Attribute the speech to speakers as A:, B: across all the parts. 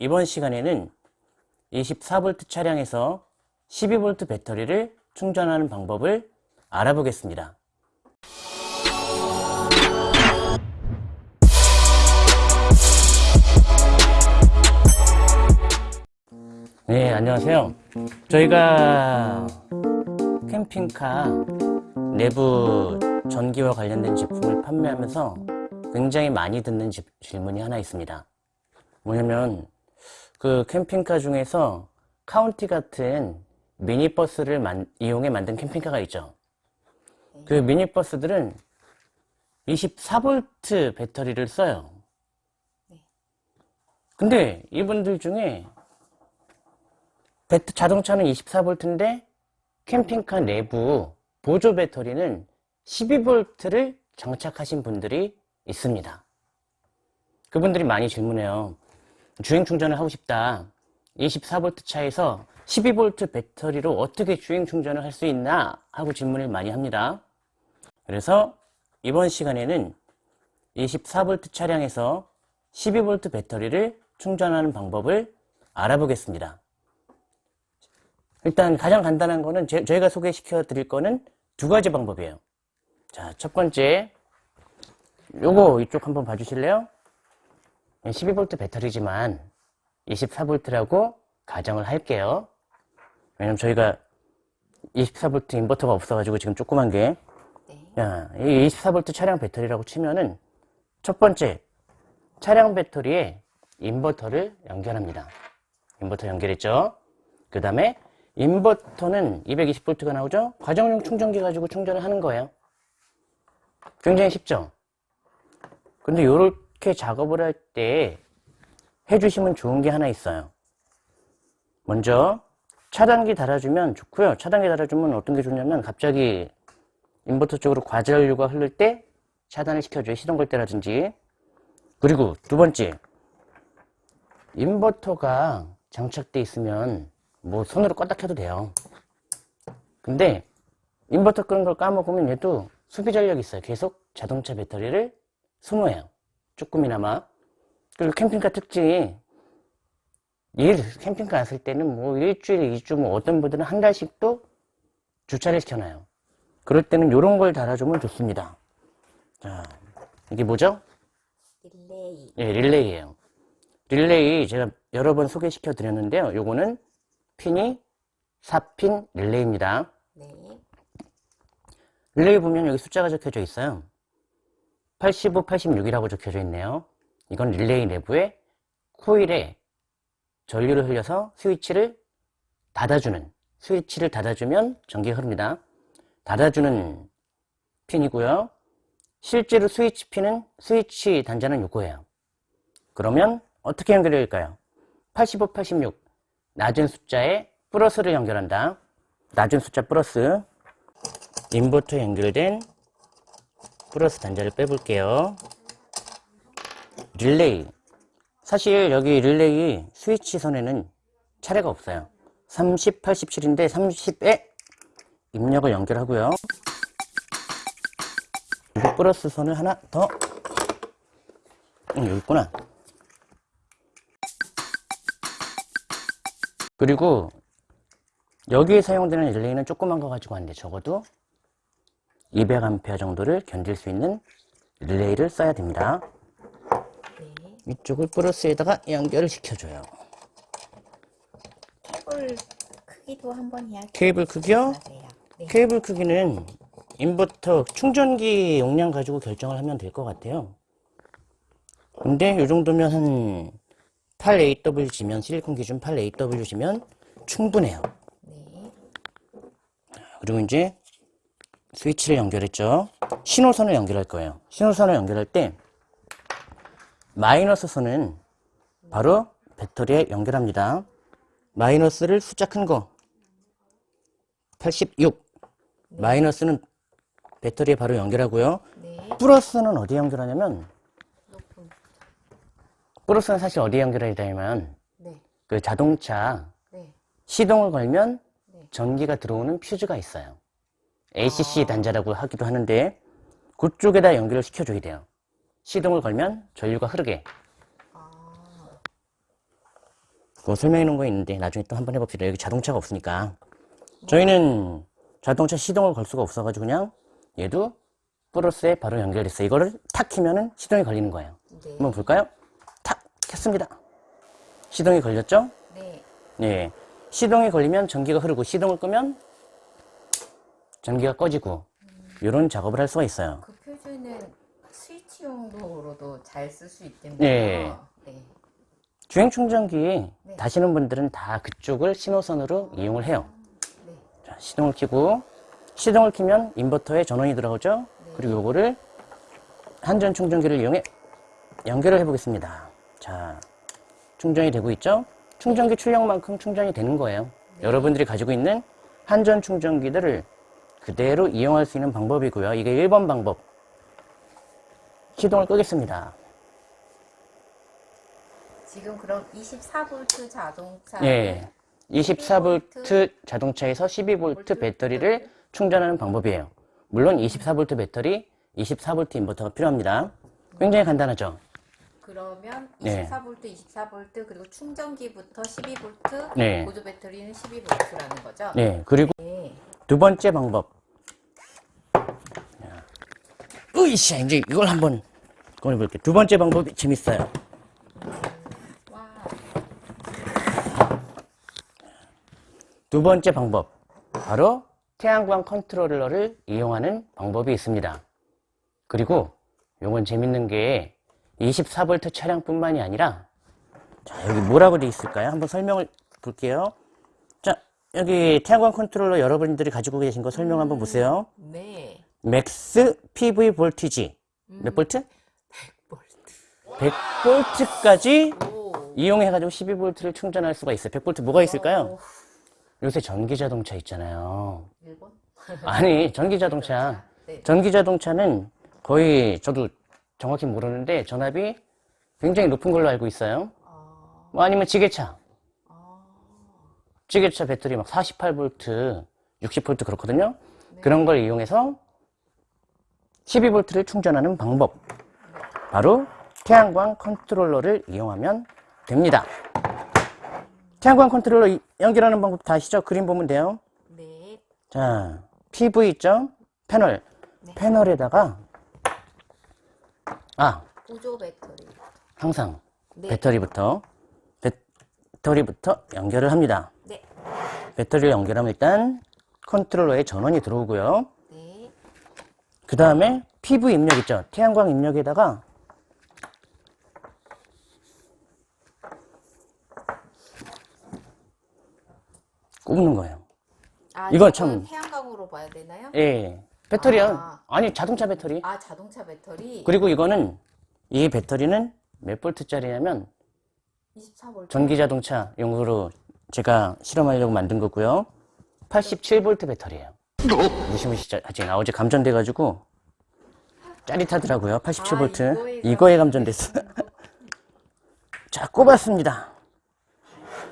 A: 이번 시간에는 24V 차량에서 12V 배터리를 충전하는 방법을 알아보겠습니다. 네, 안녕하세요. 저희가 캠핑카 내부 전기와 관련된 제품을 판매하면서 굉장히 많이 듣는 지- 질문이 하나 있습니다. 뭐냐면 그 캠핑카 중에서 카운티 같은 미니버스를 만- 이용해 만든 캠핑카가 있죠. 그 미니버스들은 24V 배터리를 써요. 근데 이분들 중에 배트- 자동차는 24V인데 캠핑카 내부 보조 배터리는 12V를 장착하신 분들이 있습니다. 그분들이 많이 질문해요. 주행 충전을 하고 싶다. 24V 차에서 12V 배터리로 어떻게 주행 충전을 할 수 있나 하고 질문을 많이 합니다. 그래서 이번 시간에는 24V 차량에서 12V 배터리를 충전하는 방법을 알아보겠습니다. 일단 가장 간단한 거는 제- 저희가 소개시켜 드릴 거는 두 가지 방법이에요. 자, 첫 번째 요거 이쪽 한번 봐주실래요? 12V 배터리지만 24V라고 가정을 할게요. 왜냐면 저희가 24V 인버터가 없어가지고 지금 조그만 게 야, 이 24V 차량 배터리라고 치면은 첫 번째 차량 배터리에 인버터를 연결합니다. 인버터 연결했죠? 그 다음에 인버터는 220V가 나오죠? 가정용 충전기 가지고 충전을 하는 거예요. 굉장히 쉽죠? 근데 이렇게 작업을 할 때 해주시면 좋은 게 하나 있어요. 먼저 차단기 달아주면 좋고요. 차단기 달아주면 어떤 게 좋냐면 갑자기 인버터 쪽으로 과전류가 흐를 때 차단을 시켜줘요. 시동 걸 때라든지. 그리고 두 번째 인버터가 장착돼 있으면 뭐 손으로 껐다 켜도 돼요. 근데 인버터 끄는 걸 까먹으면 얘도 소비 전력이 있어요. 계속 자동차 배터리를 소모해요. 조금이나마. 그리고 캠핑카 특징이 일 캠핑카 왔을 때는 뭐 일주일, 이주 뭐 어떤 분들은 한 달씩도 주차를 시켜놔요. 그럴 때는 이런 걸 달아주면 좋습니다. 자, 이게 뭐죠?
B: 릴레이.
A: 예, 릴레이예요. 릴레이 제가 여러 번 소개시켜 드렸는데요. 요거는 핀이 4핀 릴레이입니다.
B: 네.
A: 릴레이 보면 여기 숫자가 적혀져 있어요. 85, 86이라고 적혀져 있네요. 이건 릴레이 내부에 코일에 전류를 흘려서 스위치를 닫아주는 스위치를 닫아주면 전기가 흐릅니다. 닫아주는 핀이고요. 실제로 스위치 핀은 스위치 단자는 요거예요. 그러면 어떻게 연결될까요? 85, 86 낮은 숫자에 플러스를 연결한다. 낮은 숫자 플러스 인버터 연결된 플러스 단자를 빼볼게요. 릴레이. 사실 여기 릴레이 스위치 선에는 차례가 없어요. 30, 87인데 30에 입력을 연결하고요. 그리고 플러스 선을 하나 더 응, 여기 있구나. 그리고 여기에 사용되는 릴레이는 조그만 거 가지고 안 돼. 적어도 200A 정도를 견딜 수 있는 릴레이를 써야 됩니다.
B: 네.
A: 이쪽을 플러스에다가 연결을 시켜줘요.
B: 홀 크기도 한번 이야기
A: 케이블 크기요?
B: 네.
A: 케이블 크기는 인버터 충전기 용량 가지고 결정을 하면 될 것 같아요. 근데 이 정도면 한 8AWG면 실리콘 기준 8AWG면 충분해요.
B: 네.
A: 그리고 이제 스위치를 연결했죠. 신호선을 연결할 거예요. 신호선을 연결할 때 마이너스 선은 바로 배터리에 연결합니다. 마이너스를 숫자 큰 거. 86. 마이너스는 배터리에 바로 연결하고요.
B: 네.
A: 플러스는 어디에 연결하냐면
B: 높은.
A: 플러스는 사실 어디에 연결해야 되냐면
B: 네.
A: 그 자동차
B: 네.
A: 시동을 걸면
B: 네.
A: 전기가 들어오는 퓨즈가 있어요. ACC 단자라고 하기도 하는데 그쪽에다 연결을 시켜줘야 돼요. 시동을 걸면 전류가 흐르게.
B: 아.
A: 그거 설명해 놓은 거 있는데 나중에 또 한번 해봅시다. 여기 자동차가 없으니까. 저희는 자동차 시동을 걸 수가 없어가지고 그냥 얘도 플러스에 바로 연결됐어요. 이거를 탁 키면은 시동이 걸리는 거예요.
B: 네.
A: 한번 볼까요? 탁 켰습니다. 시동이 걸렸죠?
B: 네.
A: 예. 시동이 걸리면 전기가 흐르고 시동을 끄면 전기가 꺼지고 이런 작업을 할 수가 있어요.
B: 그 표준은 스위치 용도로도 잘 쓸 수 있겠네요.
A: 네.
B: 네.
A: 주행 충전기
B: 네.
A: 다시는 분들은 다 그쪽을 신호선으로 이용을 해요.
B: 네.
A: 자, 시동을 켜고 시동을 켜면 인버터에 전원이 들어오죠. 그리고 요거를 한전 충전기를 이용해 연결을 해 보겠습니다. 자, 충전이 되고 있죠. 충전기 출력만큼 충전이 되는 거예요. 여러분들이 가지고 있는 한전 충전기들을 그대로 이용할 수 있는 방법이고요. 이게 1번 방법. 시동을 끄겠습니다.
B: 지금 그럼 24V 자동차
A: 예. 24V 자동차에서 12V 배터리를 충전하는 방법이에요. 물론 24V 배터리, 24V 인버터가 필요합니다. 굉장히 간단하죠?
B: 그러면
A: 네.
B: 24V, 24V 그리고 충전기부터 12V,
A: 네.
B: 보조 배터리는 12V라는 거죠?
A: 네. 그리고
B: 네.
A: 두 번째 방법. 자, 으이씨, 이제 이걸 한번 꺼내볼게요. 두 번째 방법이 재밌어요.
B: 와.
A: 두 번째 방법. 바로 태양광 컨트롤러를 이용하는 방법이 있습니다. 그리고 요건 재밌는 게 24V 차량뿐만이 아니라 자, 여기 뭐라고 돼 있을까요? 한번 설명을 볼게요. 자, 여기 태양광 컨트롤러 여러분들이 가지고 계신 거 설명 한번 보세요.
B: 네.
A: Max PV voltage 몇 볼트?
B: 100V.
A: 100볼트까지
B: 오.
A: 이용해가지고 12볼트를 충전할 수가 있어요. 100볼트 뭐가 있을까요?
B: 오.
A: 요새 전기 자동차 있잖아요.
B: 일본?
A: 아니, 전기 자동차.
B: 네.
A: 전기 자동차는 거의 저도 정확히 모르는데 전압이 굉장히 높은 걸로 알고 있어요.
B: 아.
A: 뭐 아니면 지게차.
B: 아.
A: 지게차 배터리 막 48V, 60V 그렇거든요. 그런 걸 이용해서 12V를 충전하는 방법. 바로 태양광 컨트롤러를 이용하면 됩니다. 태양광 컨트롤러 이- 연결하는 방법 다 아시죠? 그림 보면 돼요.
B: 네.
A: 자, PV 있죠? 패널.
B: 네.
A: 패널에다가, 아,
B: 보조 배터리.
A: 항상
B: 네.
A: 배터리부터, 배터리부터 연결을 합니다.
B: 네.
A: 배터리를 연결하면 일단 컨트롤러에 전원이 들어오고요.
B: 네.
A: 그 다음에 PV 입력 있죠? 태양광 입력에다가 꼽는 거예요.
B: 아,
A: 이건 참-
B: 태양광으로 봐야 되나요?
A: 예. 배터리요.
B: 아.
A: 아니, 자동차 배터리.
B: 아, 자동차 배터리.
A: 그리고 이거는, 이 배터리는 몇 볼트짜리냐면,
B: 24V.
A: 전기 자동차 용으로 제가 실험하려고 만든 거고요. 87V 배터리예요. 무시무시하지. 나 어제 감전돼 가지고 짜릿하더라고요. 87V.
B: 아, 이거에
A: 이거에 감전됐어. 자, 꼽았습니다.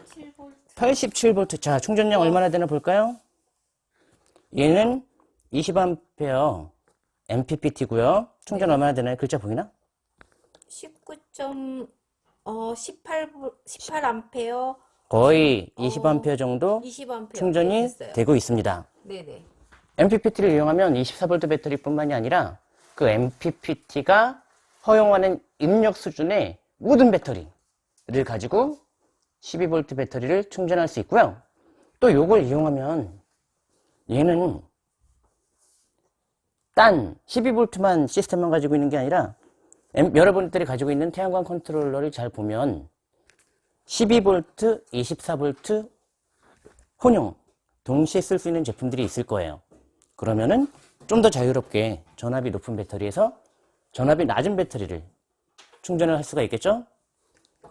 B: 7V.
A: 87V. 자, 충전량 얼마나 되나 볼까요? 얘는 20A MPPT고요. 충전 얼마나 되나요? 글자 보이나?
B: 19점 어 18, 18암페어
A: 거의 20A 정도
B: 20암페어
A: 충전이
B: 됐어요.
A: 되고 있습니다.
B: 네네.
A: MPPT를 이용하면 24V 배터리뿐만이 아니라 그 MPPT가 허용하는 입력 수준의 모든 배터리를 가지고 12V 배터리를 충전할 수 있고요. 또 이걸 이용하면 얘는 딴 12V만 시스템만 가지고 있는 게 아니라 엠- 여러분들이 가지고 있는 태양광 컨트롤러를 잘 보면 12V, 24V 혼용 동시에 쓸 수 있는 제품들이 있을 거예요. 그러면은 좀 더 자유롭게 전압이 높은 배터리에서 전압이 낮은 배터리를 충전을 할 수가 있겠죠?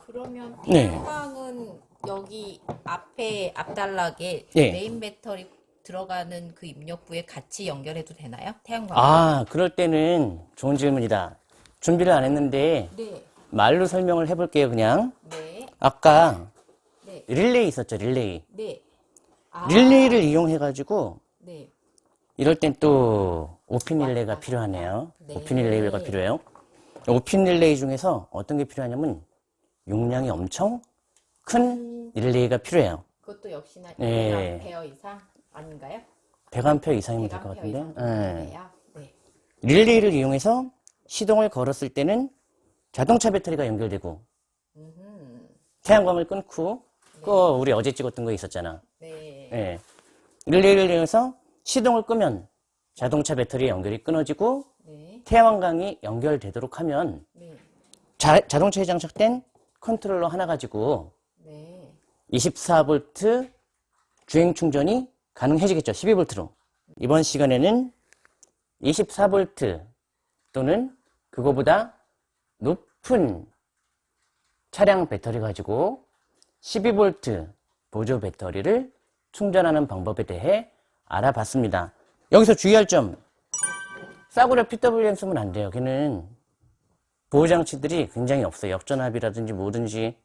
B: 그러면
A: 네.
B: 태양광은 여기 앞에 앞단락에
A: 네.
B: 메인 배터리 들어가는 그 입력부에 같이 연결해도 되나요? 태양광.
A: 아, 그럴 때는 좋은 질문이다. 준비를 안 했는데
B: 네.
A: 말로 설명을 해볼게요, 그냥.
B: 네.
A: 아까
B: 네.
A: 릴레이 있었죠, 릴레이.
B: 네. 아,
A: 릴레이를 이용해가지고
B: 네.
A: 이럴 땐 또 오핀 릴레이가 필요하네요.
B: 네.
A: 오핀 릴레이가 필요해요. 오핀 릴레이 중에서 어떤 게 필요하냐면 용량이 엄청 큰 릴레이가 필요해요.
B: 그것도 역시나
A: 네.
B: 1암페어 이상 아닌가요?
A: 100A 이상이면 될것
B: 100암페어
A: 같은데. 예.
B: 네.
A: 릴레이를 이용해서 시동을 걸었을 때는 자동차 배터리가 연결되고
B: 음흠.
A: 태양광을 끊고 그거 우리 어제 찍었던 거 있었잖아.
B: 네.
A: 예. 릴레이를 이용해서 시동을 끄면 자동차 배터리 연결이 끊어지고
B: 네.
A: 태양광이 연결되도록 하면
B: 네.
A: 자, 자동차에 장착된 컨트롤러 하나 가지고
B: 네.
A: 24V 주행 충전이 가능해지겠죠. 12V로. 이번 시간에는 24V 또는 그거보다 높은 차량 배터리 가지고 12V 보조 배터리를 충전하는 방법에 대해 알아봤습니다. 여기서 주의할 점. 싸구려 PWM 쓰면 안 돼요. 걔는 보호장치들이 굉장히 없어요. 역전압이라든지 뭐든지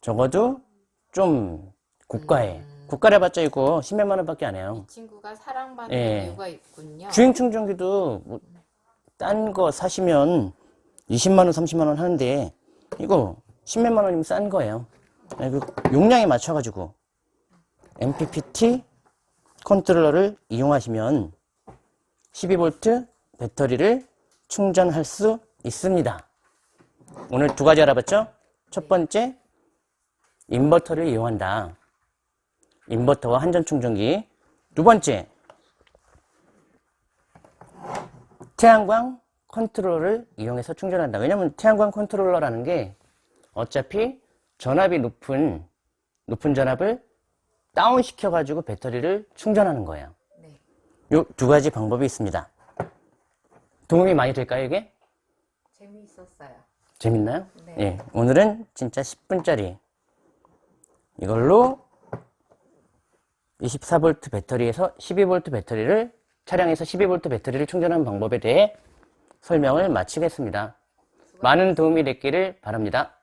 A: 적어도 좀 고가에 고가를 해봤자 이거 10몇만 원밖에 안 해요.
B: 이 친구가 사랑받는
A: 예.
B: 이유가 있군요.
A: 주행 충전기도 뭐 딴 거 사시면 20만 원, 30만 원 하는데 이거 10몇만 원이면 싼 거예요. 네, 그 용량에 맞춰가지고 MPPT 컨트롤러를 이용하시면 12V 배터리를 충전할 수 있습니다. 오늘 두 가지 알아봤죠? 첫 번째, 인버터를 이용한다. 인버터와 한전 충전기. 두 번째, 태양광 컨트롤러를 이용해서 충전한다. 왜냐면 태양광 컨트롤러라는 게 어차피 전압이 높은, 높은 전압을 다운 시켜 가지고 배터리를 충전하는 거예요.
B: 네.
A: 요두 가지 방법이 있습니다. 도움이 많이 될까요, 이게?
B: 재미있었어요.
A: 재밌나요?
B: 네.
A: 예. 오늘은 진짜 10분짜리 이걸로 24V 배터리에서 12V 배터리를 차량에서 12V 배터리를 충전하는 방법에 대해 설명을 마치겠습니다. 많은 도움이 됐기를 바랍니다.